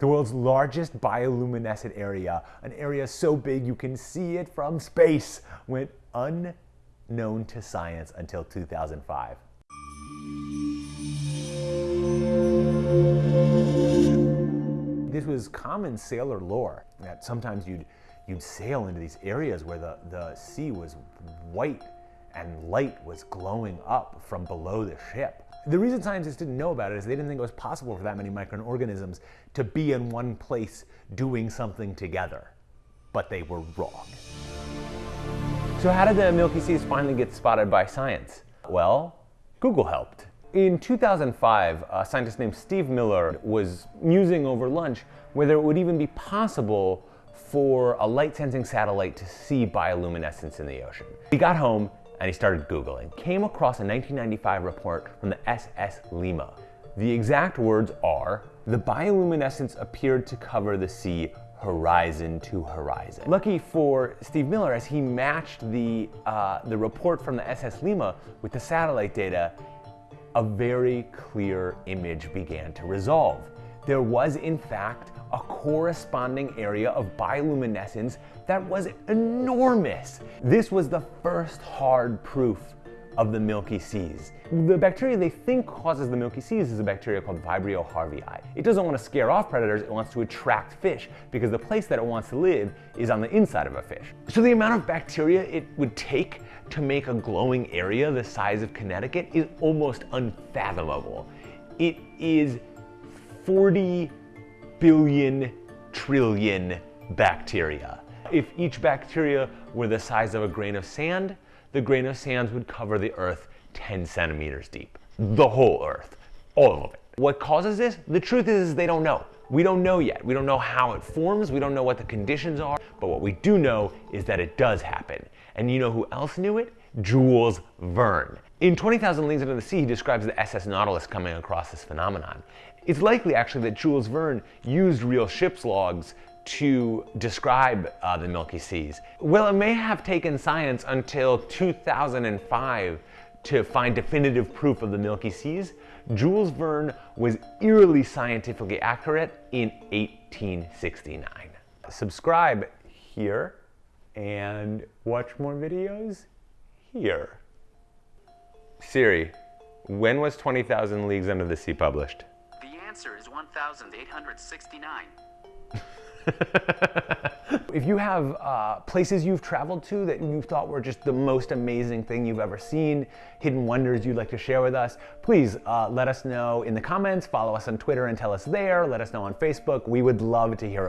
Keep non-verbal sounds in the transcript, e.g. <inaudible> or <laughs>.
the world's largest bioluminescent area, an area so big you can see it from space, went unknown to science until 2005. This was common sailor lore that sometimes you'd, you'd sail into these areas where the, the sea was white and light was glowing up from below the ship. The reason scientists didn't know about it is they didn't think it was possible for that many microorganisms to be in one place doing something together. But they were wrong. So how did the Milky Seas finally get spotted by science? Well, Google helped. In 2005, a scientist named Steve Miller was musing over lunch whether it would even be possible for a light-sensing satellite to see bioluminescence in the ocean. He got home and he started Googling. Came across a 1995 report from the SS Lima. The exact words are, the bioluminescence appeared to cover the sea horizon to horizon. Lucky for Steve Miller, as he matched the, uh, the report from the SS Lima with the satellite data, a very clear image began to resolve. There was, in fact, a corresponding area of bioluminescence that was enormous. This was the first hard proof of the Milky Seas. The bacteria they think causes the Milky Seas is a bacteria called Vibrio harveyi. It doesn't want to scare off predators, it wants to attract fish because the place that it wants to live is on the inside of a fish. So the amount of bacteria it would take to make a glowing area the size of Connecticut is almost unfathomable. It is 40 billion trillion bacteria. If each bacteria were the size of a grain of sand, the grain of sand would cover the earth 10 centimeters deep. The whole earth, all of it. What causes this? The truth is they don't know. We don't know yet. We don't know how it forms. We don't know what the conditions are. But what we do know is that it does happen. And you know who else knew it? Jules Verne. In 20,000 Leagues Under the Sea, he describes the SS Nautilus coming across this phenomenon. It's likely actually that Jules Verne used real ship's logs to describe uh, the Milky Seas. Well, it may have taken science until 2005 to find definitive proof of the Milky Seas. Jules Verne was eerily scientifically accurate in 1869. Subscribe here and watch more videos here. Siri, when was 20,000 Leagues Under the Sea published? The answer is 1,869. <laughs> if you have uh, places you've traveled to that you thought were just the most amazing thing you've ever seen, hidden wonders you'd like to share with us, please uh, let us know in the comments, follow us on Twitter and tell us there, let us know on Facebook. We would love to hear about